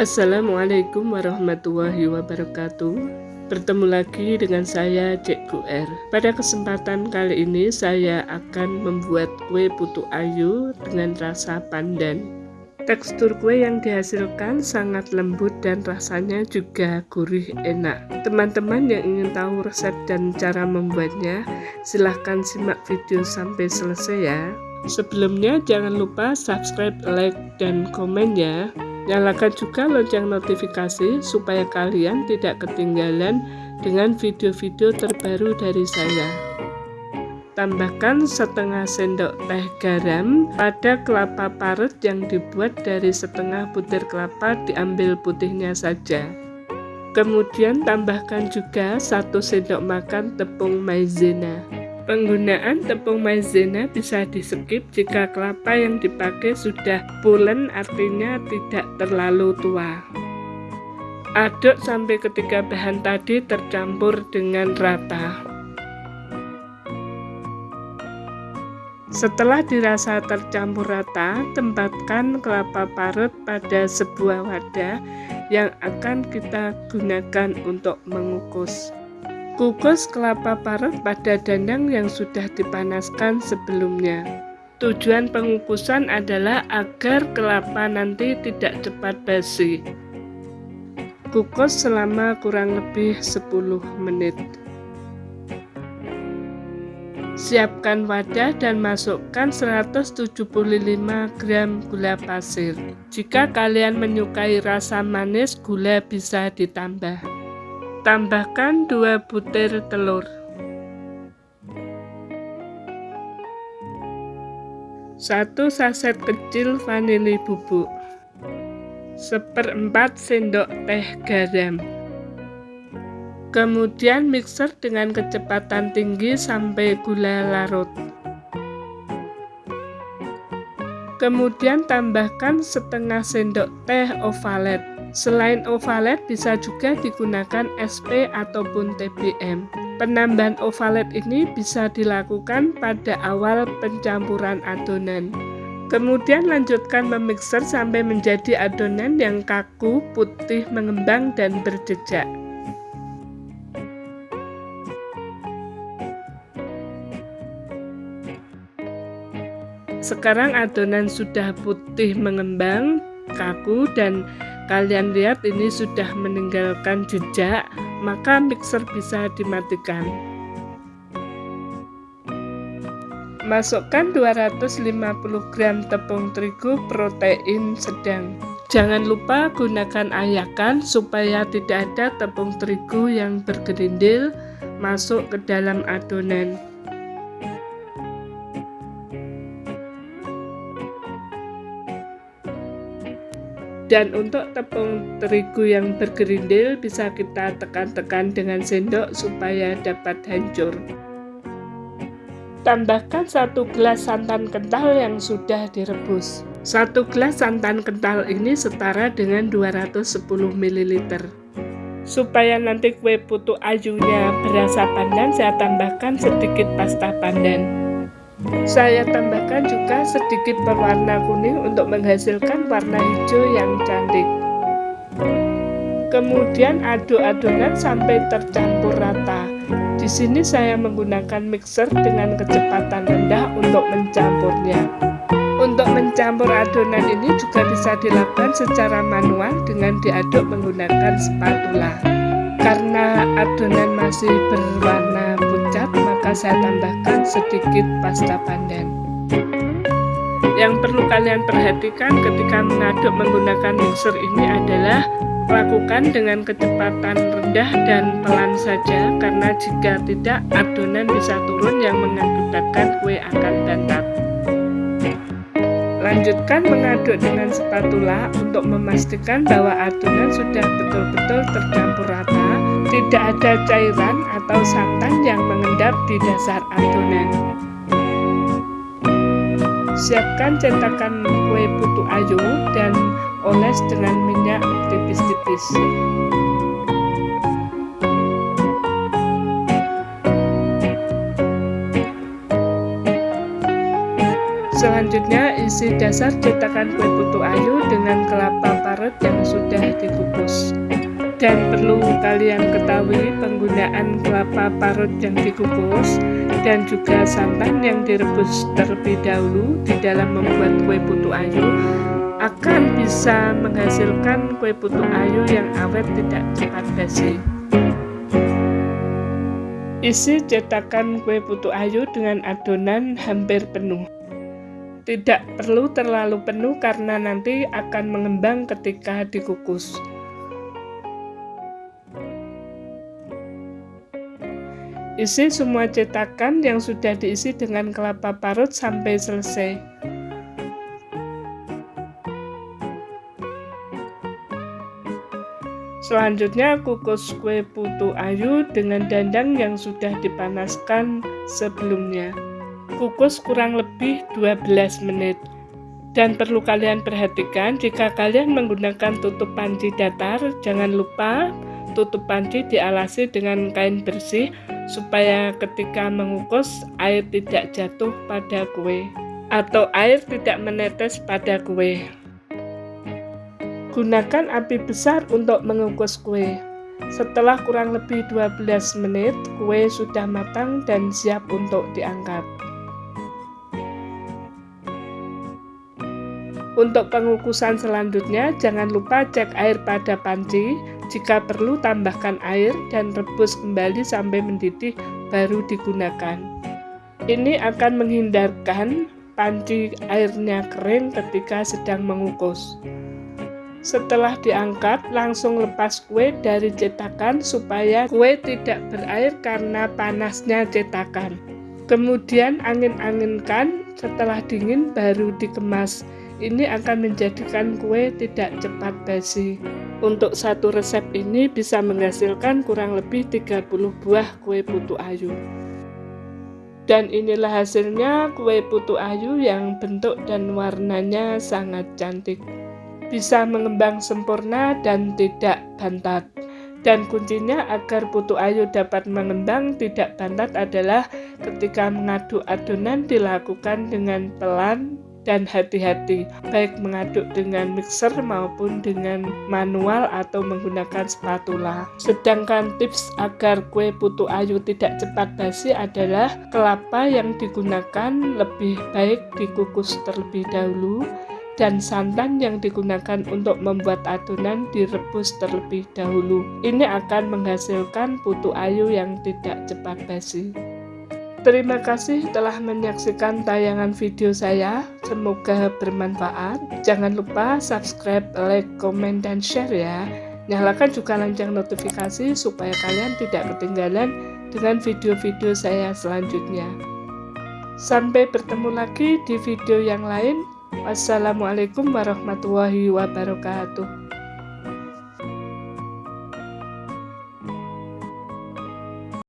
Assalamualaikum warahmatullahi wabarakatuh Bertemu lagi dengan saya Cek R Pada kesempatan kali ini saya akan membuat kue putu ayu dengan rasa pandan Tekstur kue yang dihasilkan sangat lembut dan rasanya juga gurih enak. Teman-teman yang ingin tahu resep dan cara membuatnya, silahkan simak video sampai selesai ya. Sebelumnya jangan lupa subscribe, like, dan komen ya. Nyalakan juga lonceng notifikasi supaya kalian tidak ketinggalan dengan video-video terbaru dari saya. Tambahkan setengah sendok teh garam pada kelapa parut yang dibuat dari setengah butir kelapa diambil putihnya saja. Kemudian tambahkan juga satu sendok makan tepung maizena. Penggunaan tepung maizena bisa di skip jika kelapa yang dipakai sudah pulen artinya tidak terlalu tua. Aduk sampai ketiga bahan tadi tercampur dengan rata. Setelah dirasa tercampur rata, tempatkan kelapa parut pada sebuah wadah yang akan kita gunakan untuk mengukus. Kukus kelapa parut pada dandang yang sudah dipanaskan sebelumnya. Tujuan pengukusan adalah agar kelapa nanti tidak cepat basi. Kukus selama kurang lebih 10 menit. Siapkan wadah dan masukkan 175 gram gula pasir. Jika kalian menyukai rasa manis, gula bisa ditambah. Tambahkan 2 butir telur. Satu saset kecil vanili bubuk. Seperempat sendok teh garam. Kemudian mixer dengan kecepatan tinggi sampai gula larut. Kemudian tambahkan setengah sendok teh ovalet. Selain ovalet bisa juga digunakan SP ataupun TBM. Penambahan ovalet ini bisa dilakukan pada awal pencampuran adonan. Kemudian lanjutkan memixer sampai menjadi adonan yang kaku, putih, mengembang, dan berjejak. Sekarang adonan sudah putih mengembang, kaku dan kalian lihat ini sudah meninggalkan jejak, maka mixer bisa dimatikan. Masukkan 250 gram tepung terigu protein sedang. Jangan lupa gunakan ayakan supaya tidak ada tepung terigu yang bergerindil masuk ke dalam adonan. Dan untuk tepung terigu yang bergerindil bisa kita tekan-tekan dengan sendok supaya dapat hancur. Tambahkan satu gelas santan kental yang sudah direbus. Satu gelas santan kental ini setara dengan 210 ml. Supaya nanti kue putu ayunya berasa pandan, saya tambahkan sedikit pasta pandan. Saya tambahkan juga sedikit berwarna kuning untuk menghasilkan warna hijau yang cantik. Kemudian aduk adonan sampai tercampur rata. Di sini saya menggunakan mixer dengan kecepatan rendah untuk mencampurnya. Untuk mencampur adonan ini juga bisa dilakukan secara manual dengan diaduk menggunakan spatula. Karena adonan masih berwarna maka saya tambahkan sedikit pasta pandan. Yang perlu kalian perhatikan ketika mengaduk menggunakan mixer ini adalah lakukan dengan kecepatan rendah dan pelan saja karena jika tidak adonan bisa turun yang mengakibatkan kue akan bantat. Lanjutkan mengaduk dengan spatula untuk memastikan bahwa adonan sudah betul-betul tercampur rata, tidak ada cairan atau santan yang mengendap di dasar adonan. Siapkan cetakan kue putu ayu dan oles dengan minyak tipis-tipis. Selanjutnya isi dasar cetakan kue putu ayu dengan kelapa parut yang sudah dikukus. Dan perlu kalian ketahui penggunaan kelapa parut yang dikukus dan juga santan yang direbus terlebih dahulu di dalam membuat kue putu ayu akan bisa menghasilkan kue putu ayu yang awet tidak cepat basi. Isi cetakan kue putu ayu dengan adonan hampir penuh. Tidak perlu terlalu penuh karena nanti akan mengembang ketika dikukus. Isi semua cetakan yang sudah diisi dengan kelapa parut sampai selesai. Selanjutnya kukus kue putu ayu dengan dandang yang sudah dipanaskan sebelumnya. Kukus kurang lebih 12 menit. Dan perlu kalian perhatikan jika kalian menggunakan tutup panci datar, jangan lupa tutup panci dialasi dengan kain bersih supaya ketika mengukus air tidak jatuh pada kue atau air tidak menetes pada kue. Gunakan api besar untuk mengukus kue. Setelah kurang lebih 12 menit, kue sudah matang dan siap untuk diangkat. Untuk pengukusan selanjutnya, jangan lupa cek air pada panci. Jika perlu, tambahkan air dan rebus kembali sampai mendidih, baru digunakan. Ini akan menghindarkan panci airnya kering ketika sedang mengukus. Setelah diangkat, langsung lepas kue dari cetakan supaya kue tidak berair karena panasnya cetakan. Kemudian angin-anginkan, setelah dingin baru dikemas. Ini akan menjadikan kue tidak cepat basi. Untuk satu resep ini bisa menghasilkan kurang lebih 30 buah kue putu ayu. Dan inilah hasilnya kue putu ayu yang bentuk dan warnanya sangat cantik bisa mengembang sempurna dan tidak bantat. Dan kuncinya agar putu ayu dapat mengembang tidak bantat adalah ketika mengaduk adonan dilakukan dengan pelan dan hati-hati, baik mengaduk dengan mixer maupun dengan manual atau menggunakan spatula. Sedangkan tips agar kue putu ayu tidak cepat basi adalah kelapa yang digunakan lebih baik dikukus terlebih dahulu dan santan yang digunakan untuk membuat adonan direbus terlebih dahulu. Ini akan menghasilkan putu ayu yang tidak cepat basi. Terima kasih telah menyaksikan tayangan video saya. Semoga bermanfaat. Jangan lupa subscribe, like, komen, dan share ya. Nyalakan juga lonceng notifikasi supaya kalian tidak ketinggalan dengan video-video saya selanjutnya. Sampai bertemu lagi di video yang lain. Wassalamualaikum warahmatullahi wabarakatuh.